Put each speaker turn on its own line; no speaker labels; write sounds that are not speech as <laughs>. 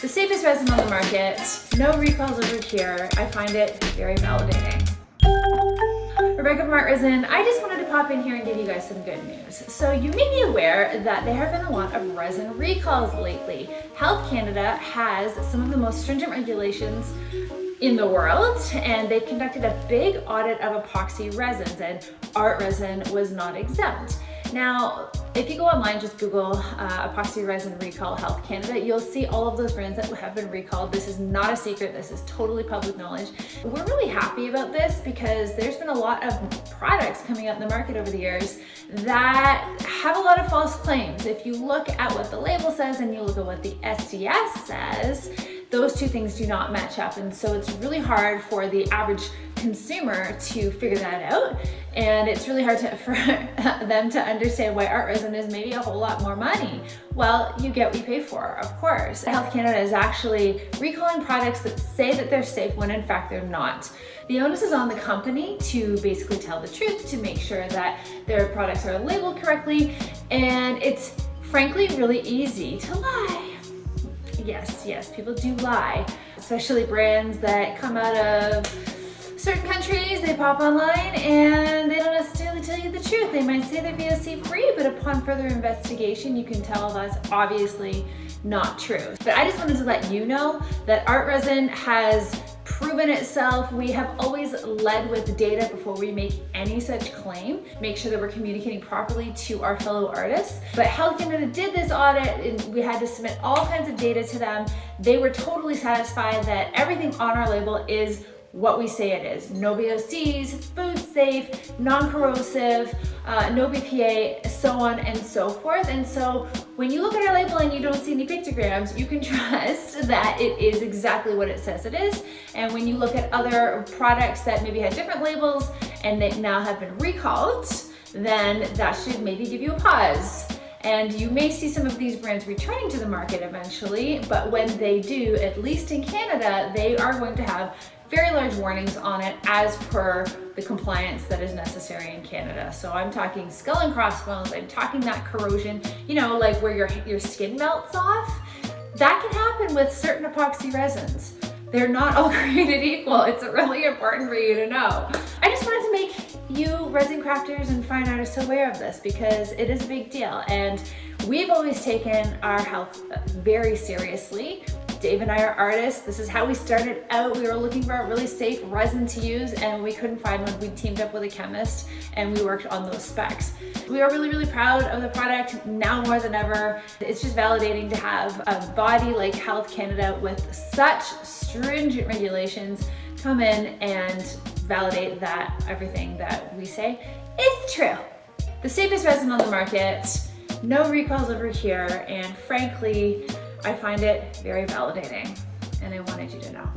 The safest resin on the market, no recalls over here. I find it very validating. Rebecca from Art Resin, I just wanted to pop in here and give you guys some good news. So you may be aware that there have been a lot of resin recalls lately. Health Canada has some of the most stringent regulations in the world and they conducted a big audit of epoxy resins and art resin was not exempt. Now, if you go online, just Google uh, epoxy resin recall Health Canada, you'll see all of those brands that have been recalled. This is not a secret. This is totally public knowledge. We're really happy about this because there's been a lot of products coming out in the market over the years that have a lot of false claims. If you look at what the label says and you look at what the SDS says, those two things do not match up. And so it's really hard for the average consumer to figure that out. And it's really hard to, <laughs> for them to understand why art resin is maybe a whole lot more money. Well, you get what you pay for, of course. Health Canada is actually recalling products that say that they're safe when in fact they're not. The onus is on the company to basically tell the truth, to make sure that their products are labeled correctly. And it's frankly really easy to lie. Yes, yes, people do lie, especially brands that come out of certain countries, they pop online and they don't necessarily tell you the truth. They might say they're VOC free, but upon further investigation, you can tell that's obviously not true. But I just wanted to let you know that art resin has proven itself. We have always led with data before we make any such claim. Make sure that we're communicating properly to our fellow artists. But Health Canada did this audit and we had to submit all kinds of data to them. They were totally satisfied that everything on our label is what we say it is. No VOCs, food safe, non-corrosive, uh, no BPA, so on and so forth. And so when you look at our label and you don't see any pictograms, you can <laughs> trust that it is exactly what it says it is. And when you look at other products that maybe had different labels and they now have been recalled, then that should maybe give you a pause. And you may see some of these brands returning to the market eventually, but when they do, at least in Canada, they are going to have very large warnings on it as per the compliance that is necessary in Canada. So I'm talking skull and crossbones, I'm talking that corrosion, you know, like where your, your skin melts off. That can happen with certain epoxy resins. They're not all <laughs> created equal. It's really important for you to know. I just wanted to make you resin crafters and fine artists aware of this because it is a big deal and we've always taken our health very seriously. Dave and I are artists. This is how we started out. We were looking for a really safe resin to use and we couldn't find one. We teamed up with a chemist and we worked on those specs. We are really, really proud of the product now more than ever. It's just validating to have a body like Health Canada with such stringent regulations come in and validate that everything that we say is true. The safest resin on the market, no recalls over here, and frankly, I find it very validating and I wanted you to know.